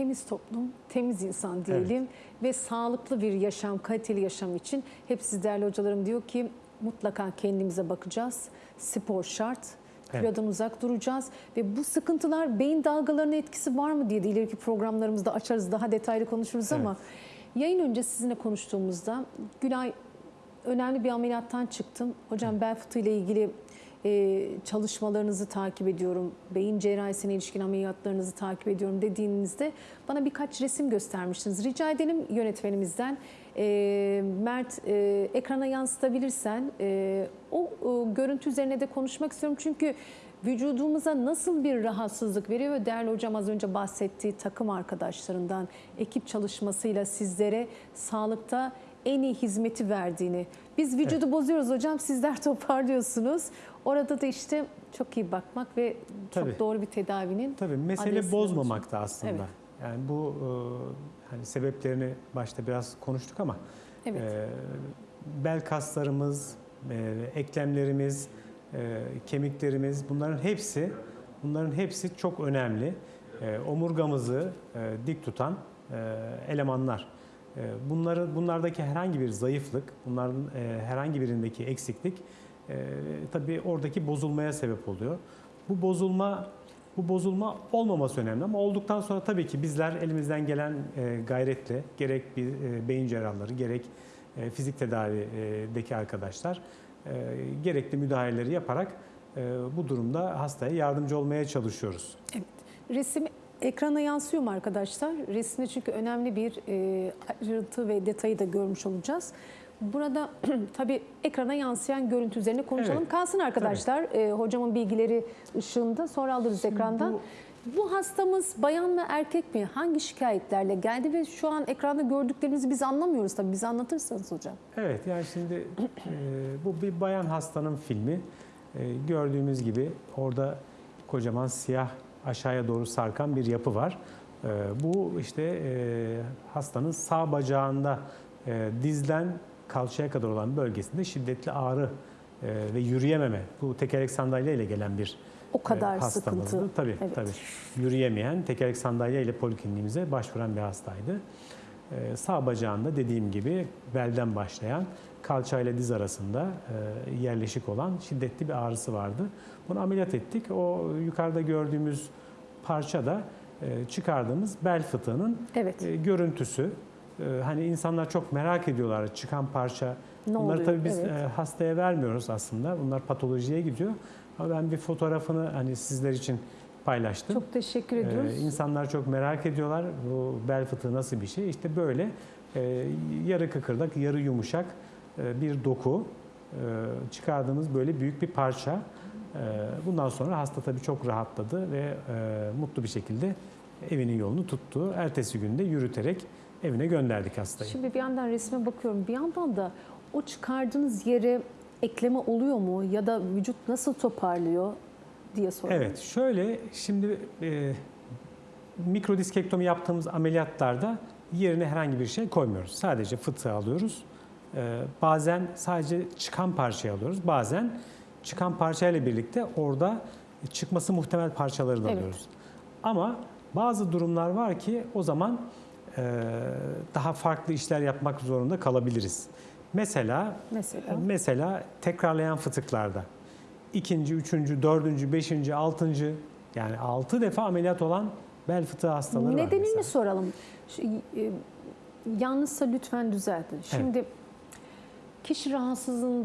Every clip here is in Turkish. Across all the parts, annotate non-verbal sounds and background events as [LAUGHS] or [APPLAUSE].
temiz toplum, temiz insan diyelim ve sağlıklı bir yaşam, kaliteli yaşam için hep siz değerli hocalarım diyor ki mutlaka kendimize bakacağız. Spor şart. Evet. Kilodan uzak duracağız ve bu sıkıntılar beyin dalgalarının etkisi var mı diye de ileriki programlarımızda açarız daha detaylı konuşuruz ama yayın önce sizinle konuştuğumuzda Gülay önemli bir ameliyattan çıktım. Hocam bel fıtığı ile ilgili e, çalışmalarınızı takip ediyorum. Beyin cerrahisine ilişkin ameliyatlarınızı takip ediyorum dediğinizde bana birkaç resim göstermiştiniz. Rica edelim yönetmenimizden. E, Mert e, ekrana yansıtabilirsen e, o e, görüntü üzerine de konuşmak istiyorum. Çünkü vücudumuza nasıl bir rahatsızlık veriyor ve değerli hocam az önce bahsettiği takım arkadaşlarından ekip çalışmasıyla sizlere sağlıkta en iyi hizmeti verdiğini. Biz vücudu bozuyoruz hocam sizler [LAUGHS] toparlıyorsunuz. Orada da işte çok iyi bakmak ve çok Tabii. doğru bir tedavinin Tabii mesele bozmamakta aslında. Evet. Yani bu e, hani sebeplerini başta biraz konuştuk ama Evet. e, bel kaslarımız, e, eklemlerimiz, e, kemiklerimiz bunların hepsi bunların hepsi çok önemli. E, omurgamızı e, dik tutan e, elemanlar. E, bunları bunlardaki herhangi bir zayıflık, bunların e, herhangi birindeki eksiklik e, tabii oradaki bozulmaya sebep oluyor. Bu bozulma bu bozulma olmaması önemli ama olduktan sonra tabii ki bizler elimizden gelen e, gayretle gerek bir beyin cerrahları gerek fizik tedavideki arkadaşlar gerekli müdahaleleri yaparak bu durumda hastaya yardımcı olmaya çalışıyoruz. Evet. Resim ekrana yansıyor mu arkadaşlar? Resimde çünkü önemli bir e, ayrıntı ve detayı da görmüş olacağız. Burada [CLEARS THROAT] tabii ekrana yansıyan görüntü üzerine konuşalım. Evet, Kalsın arkadaşlar e, hocamın bilgileri ışığında sonra alırız ekrandan. bu- Bu... hastamız bayan mı erkek mi? Hangi şikayetlerle geldi ve şu an ekranda gördüklerinizi biz anlamıyoruz tabii. Bize anlatırsanız hocam. Evet yani şimdi e, bu bir bayan hastanın filmi. E, gördüğümüz gibi orada kocaman siyah aşağıya doğru sarkan bir yapı var. E, bu işte e, hastanın sağ bacağında e, dizden kalçaya kadar olan bölgesinde şiddetli ağrı e, ve yürüyememe. Bu tekerlek sandalye ile gelen bir O kadar hastamızdı. sıkıntı. Tabii Evet. tabii. Yürüyemeyen, tekerlek sandalye ile polikliniğimize başvuran bir hastaydı. Ee, sağ bacağında dediğim gibi belden başlayan kalça ile diz arasında e, yerleşik olan şiddetli bir ağrısı vardı. Bunu ameliyat ettik. O yukarıda gördüğümüz parça da e, çıkardığımız bel fıtığının Evet. e, görüntüsü. Hani insanlar çok merak ediyorlar çıkan parça. Ne Bunları oluyor? tabii biz Evet. hastaya vermiyoruz aslında. Bunlar patolojiye gidiyor. Ama ben bir fotoğrafını hani sizler için paylaştım. Çok teşekkür ediyoruz. Ee, insanlar çok merak ediyorlar bu bel fıtığı nasıl bir şey. İşte böyle e, yarı kıkırdak, yarı yumuşak e, bir doku e, çıkardığımız böyle büyük bir parça. E, bundan sonra hasta tabii çok rahatladı ve e, mutlu bir şekilde evinin yolunu tuttu. Ertesi günde yürüterek evine gönderdik hastayı. Şimdi bir yandan resme bakıyorum. Bir yandan da o çıkardığınız yere ekleme oluyor mu? Ya da vücut nasıl toparlıyor diye soruyorum. Evet, şöyle şimdi e, mikrodiskektomi yaptığımız ameliyatlarda yerine herhangi bir şey koymuyoruz. Sadece fıtığı alıyoruz. E, bazen sadece çıkan parçayı alıyoruz. Bazen çıkan parçayla birlikte orada çıkması muhtemel parçaları da Evet. alıyoruz. Ama bazı durumlar var ki o zaman e, daha farklı işler yapmak zorunda kalabiliriz. Mesela Mesela Mesela tekrarlayan fıtıklarda ikinci, üçüncü, dördüncü, beşinci, altıncı yani altı defa ameliyat olan bel fıtığı hastaları var nedenini soralım. Şu, e, yanlışsa lütfen düzeltin. Şimdi kişi rahatsızlığını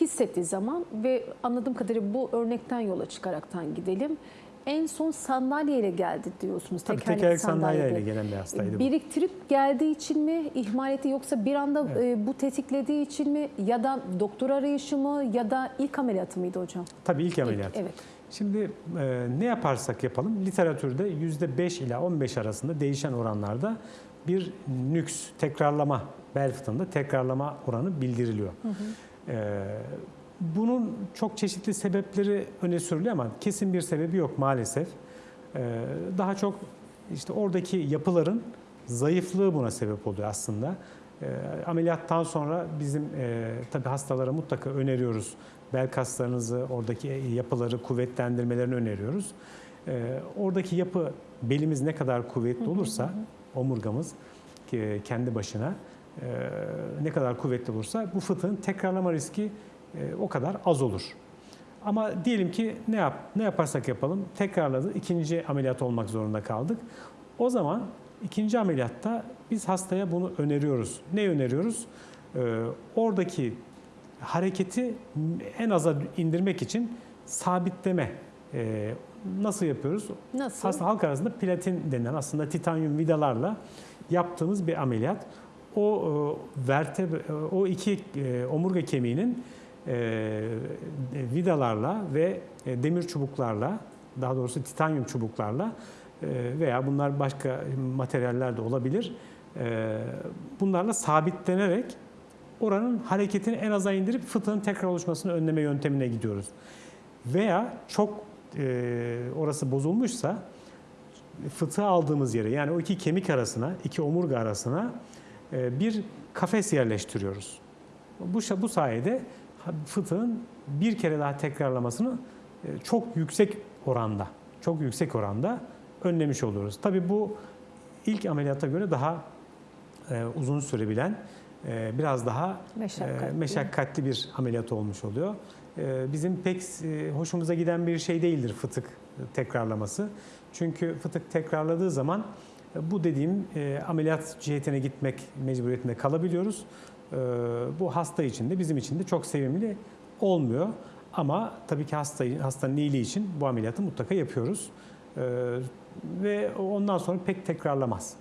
hissettiği zaman ve anladığım kadarıyla bu örnekten yola çıkaraktan gidelim. En son sandalyeyle geldi diyorsunuz. Tabii tekerlekli tekerlek sandalyeyle sandalyede. gelen bir hastaydı bu. Biriktirip geldiği için mi ihmal etti yoksa bir anda Evet. e, bu tetiklediği için mi ya da doktor arayışı mı ya da ilk ameliyatı mıydı hocam? Tabii ilk İlk, ameliyat. evet. Şimdi e, ne yaparsak yapalım literatürde %5 ila 15 arasında değişen oranlarda bir nüks, tekrarlama, bel fıtığında tekrarlama oranı bildiriliyor. E, bunun çok çeşitli sebepleri öne sürülüyor ama kesin bir sebebi yok maalesef. E, daha çok işte oradaki yapıların zayıflığı buna sebep oluyor aslında. E, ameliyattan sonra bizim e, tabii hastalara mutlaka öneriyoruz. Bel kaslarınızı, oradaki yapıları kuvvetlendirmelerini öneriyoruz. E, oradaki yapı belimiz ne kadar kuvvetli olursa omurgamız e, kendi başına e, ne kadar kuvvetli olursa bu fıtığın tekrarlama riski o kadar az olur. Ama diyelim ki ne yap ne yaparsak yapalım tekrarladı. ikinci ameliyat olmak zorunda kaldık. O zaman ikinci ameliyatta biz hastaya bunu öneriyoruz. Ne öneriyoruz? Ee, oradaki hareketi en aza indirmek için sabitleme. Ee, nasıl yapıyoruz? Nasıl? Hasta halk arasında platin denen aslında titanyum vidalarla yaptığımız bir ameliyat. O e, vertebra, o iki e, omurga kemiğinin e, vidalarla ve e, demir çubuklarla, daha doğrusu titanyum çubuklarla e, veya bunlar başka materyaller de olabilir. E, bunlarla sabitlenerek oranın hareketini en aza indirip fıtığın tekrar oluşmasını önleme yöntemine gidiyoruz. Veya çok e, orası bozulmuşsa fıtığı aldığımız yere yani o iki kemik arasına, iki omurga arasına e, bir kafes yerleştiriyoruz. Bu, bu sayede fıtığın bir kere daha tekrarlamasını e, çok yüksek oranda, çok yüksek oranda önlemiş oluyoruz. Tabii bu ilk ameliyata göre daha e, uzun sürebilen, e, biraz daha Meşakkatli. e, meşakkatli bir ameliyat olmuş oluyor. E, bizim pek e, hoşumuza giden bir şey değildir fıtık tekrarlaması. Çünkü fıtık tekrarladığı zaman bu dediğim e, ameliyat cihetine gitmek mecburiyetinde kalabiliyoruz. E, bu hasta için de bizim için de çok sevimli olmuyor. Ama tabii ki hasta, hastanın iyiliği için bu ameliyatı mutlaka yapıyoruz. E, ve ondan sonra pek tekrarlamaz.